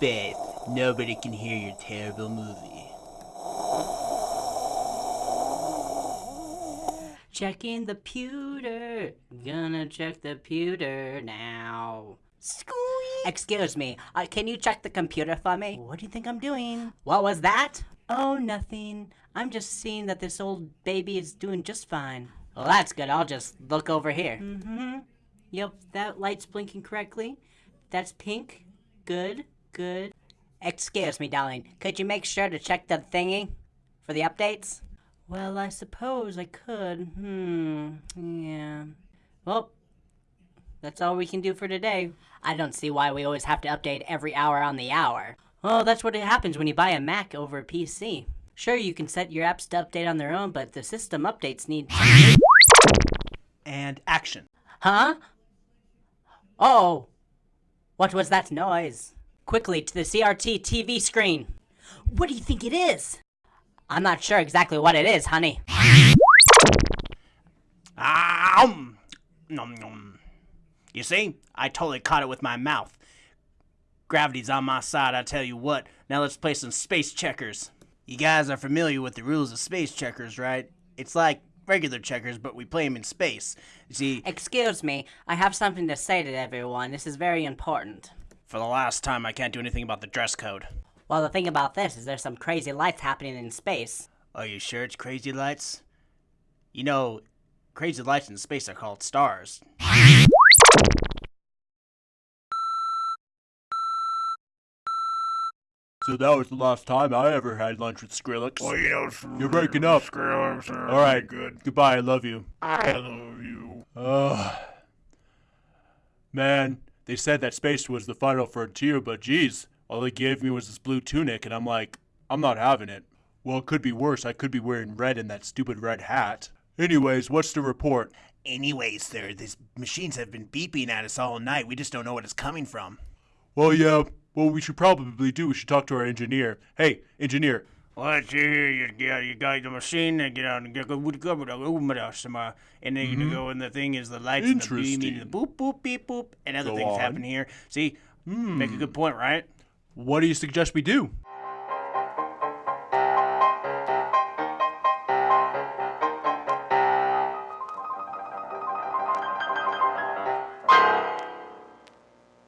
space. Nobody can hear your terrible movie. Checking the pewter. Gonna check the pewter now. Squeak. Excuse me, uh, can you check the computer for me? What do you think I'm doing? What was that? Oh, nothing. I'm just seeing that this old baby is doing just fine. Well, that's good. I'll just look over here. Mm-hmm. Yep, that light's blinking correctly. That's pink. Good, good. Excuse me, darling. Could you make sure to check the thingy for the updates? Well, I suppose I could. Hmm. Yeah. Well, that's all we can do for today. I don't see why we always have to update every hour on the hour. Well, that's what happens when you buy a Mac over a PC. Sure, you can set your apps to update on their own, but the system updates need. And action. Huh? Oh! What was that noise? Quickly to the CRT TV screen. What do you think it is? I'm not sure exactly what it is, honey. Um, nom, nom. You see, I totally caught it with my mouth. Gravity's on my side, I tell you what. Now let's play some space checkers. You guys are familiar with the rules of space checkers, right? It's like regular checkers, but we play them in space. You see, Excuse me, I have something to say to everyone. This is very important. For the last time, I can't do anything about the dress code. Well, the thing about this is there's some crazy lights happening in space. Are you sure it's crazy lights? You know, crazy lights in space are called stars. So that was the last time I ever had lunch with Skrillex. Well, you know, You're breaking up. Skrillex uh, All right, good. Goodbye. I love you. I love you. Ugh. Man, they said that space was the final frontier, but geez, all they gave me was this blue tunic, and I'm like, I'm not having it. Well, it could be worse. I could be wearing red in that stupid red hat. Anyways, what's the report? Anyways, sir, these machines have been beeping at us all night. We just don't know what it's coming from. Well, yeah, what we should probably do, we should talk to our engineer. Hey, engineer, What you hear? You get you got the machine and get out and get go with uh, uh, the and then you mm-hmm. go and the thing is the lights and the beaming and the boop boop beep boop and other Go things on. happen here. See, make a hmm. good point, right? what do you suggest we do?